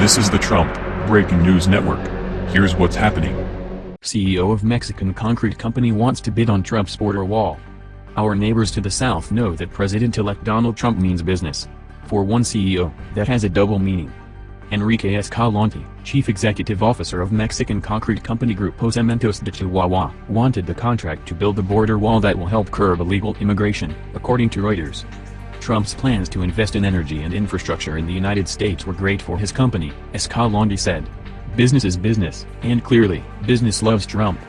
This is the Trump Breaking News Network. Here's what's happening. CEO of Mexican concrete company wants to bid on Trump's border wall. Our neighbors to the south know that President-elect Donald Trump means business. For one CEO, that has a double meaning. Enrique Escalante, chief executive officer of Mexican concrete company Grupo Cementos de Chihuahua, wanted the contract to build a border wall that will help curb illegal immigration, according to Reuters. Trump's plans to invest in energy and infrastructure in the United States were great for his company, as Escalante said. Business is business, and clearly, business loves Trump.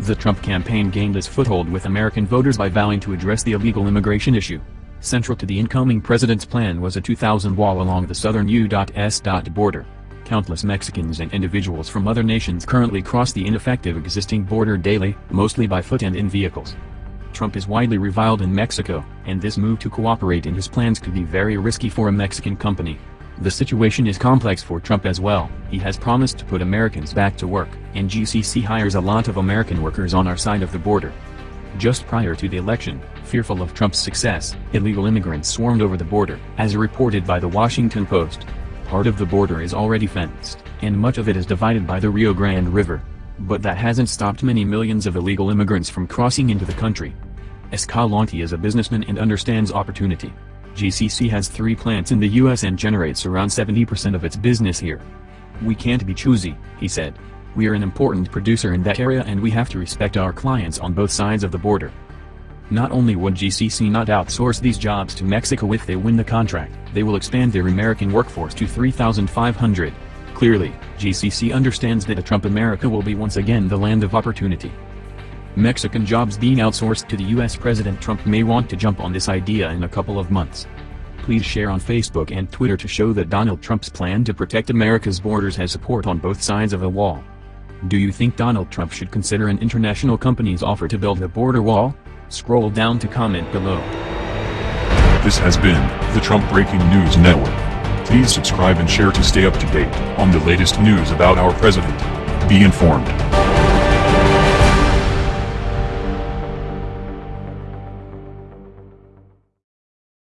The Trump campaign gained its foothold with American voters by vowing to address the illegal immigration issue. Central to the incoming president's plan was a 2,000 wall along the southern U.S. border. Countless Mexicans and individuals from other nations currently cross the ineffective existing border daily, mostly by foot and in vehicles. Trump is widely reviled in Mexico, and this move to cooperate in his plans could be very risky for a Mexican company. The situation is complex for Trump as well, he has promised to put Americans back to work, and GCC hires a lot of American workers on our side of the border. Just prior to the election, fearful of Trump's success, illegal immigrants swarmed over the border, as reported by the Washington Post. Part of the border is already fenced, and much of it is divided by the Rio Grande River. But that hasn't stopped many millions of illegal immigrants from crossing into the country. Escalante is a businessman and understands opportunity. GCC has three plants in the US and generates around 70% of its business here. We can't be choosy, he said. We are an important producer in that area and we have to respect our clients on both sides of the border. Not only would GCC not outsource these jobs to Mexico if they win the contract, they will expand their American workforce to 3,500. Clearly, GCC understands that a Trump America will be once again the land of opportunity. Mexican jobs being outsourced to the US President Trump may want to jump on this idea in a couple of months. Please share on Facebook and Twitter to show that Donald Trump's plan to protect America's borders has support on both sides of a wall. Do you think Donald Trump should consider an international company's offer to build a border wall? Scroll down to comment below. This has been the Trump Breaking News Network. Please subscribe and share to stay up to date on the latest news about our president. Be informed.